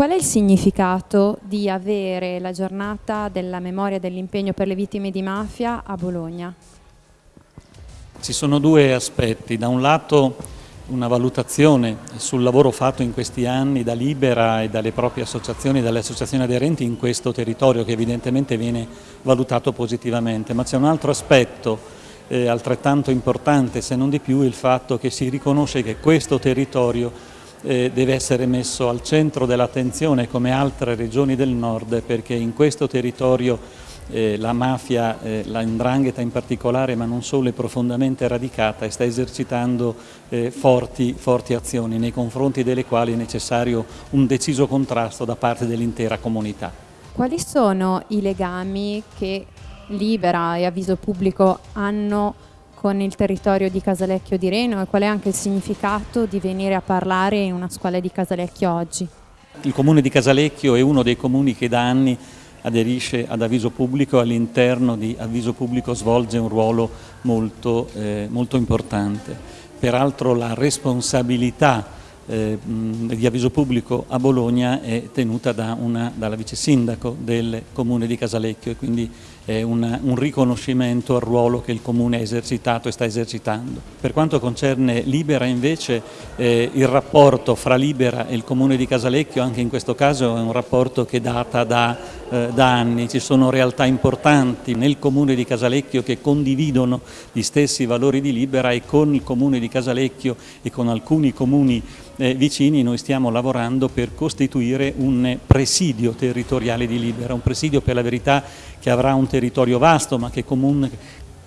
Qual è il significato di avere la giornata della memoria e dell'impegno per le vittime di mafia a Bologna? Ci sono due aspetti, da un lato una valutazione sul lavoro fatto in questi anni da Libera e dalle proprie associazioni, dalle associazioni aderenti in questo territorio che evidentemente viene valutato positivamente, ma c'è un altro aspetto eh, altrettanto importante se non di più il fatto che si riconosce che questo territorio eh, deve essere messo al centro dell'attenzione come altre regioni del nord perché in questo territorio eh, la mafia, eh, la indrangheta in particolare, ma non solo, è profondamente radicata e sta esercitando eh, forti, forti azioni nei confronti delle quali è necessario un deciso contrasto da parte dell'intera comunità. Quali sono i legami che Libera e Avviso Pubblico hanno con il territorio di Casalecchio di Reno e qual è anche il significato di venire a parlare in una scuola di Casalecchio oggi? Il comune di Casalecchio è uno dei comuni che da anni aderisce ad avviso pubblico, all'interno di avviso pubblico svolge un ruolo molto, eh, molto importante. Peraltro la responsabilità eh, di avviso pubblico a Bologna è tenuta da una, dalla vice sindaco del comune di Casalecchio e quindi è una, un riconoscimento al ruolo che il comune ha esercitato e sta esercitando. Per quanto concerne Libera invece eh, il rapporto fra Libera e il comune di Casalecchio anche in questo caso è un rapporto che data da, eh, da anni, ci sono realtà importanti nel comune di Casalecchio che condividono gli stessi valori di Libera e con il comune di Casalecchio e con alcuni comuni eh, vicini noi stiamo lavorando per costituire un presidio territoriale di Libera, un presidio per la verità che avrà un territorio vasto ma che comunque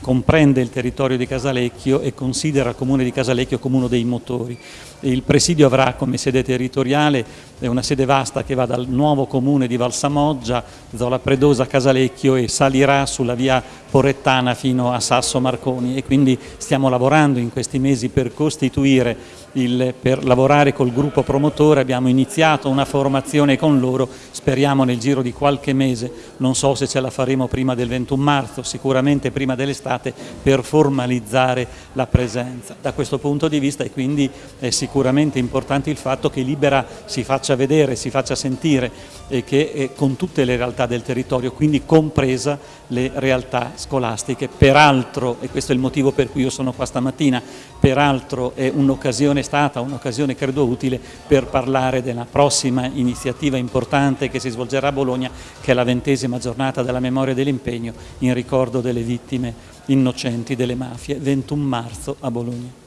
comprende il territorio di Casalecchio e considera il comune di Casalecchio come uno dei motori. Il presidio avrà come sede territoriale una sede vasta che va dal nuovo comune di Valsamoggia, Zola Predosa, Casalecchio e salirà sulla via Porrettana fino a Sasso Marconi. E quindi stiamo lavorando in questi mesi per costituire, il, per lavorare col gruppo promotore, abbiamo iniziato una formazione con loro, speriamo nel giro di qualche mese, non so se ce la faremo prima del 21 marzo, sicuramente prima dell'estate, per formalizzare la presenza. Da questo punto di vista è quindi è sicuramente importante il fatto che Libera si faccia vedere, si faccia sentire e che con tutte le realtà del territorio, quindi compresa le realtà scolastiche. Peraltro, e questo è il motivo per cui io sono qua stamattina, peraltro è un'occasione stata, un'occasione credo utile per parlare della prossima iniziativa importante che si svolgerà a Bologna, che è la ventesima giornata della memoria dell'impegno in ricordo delle vittime innocenti delle mafie, 21 marzo a Bologna.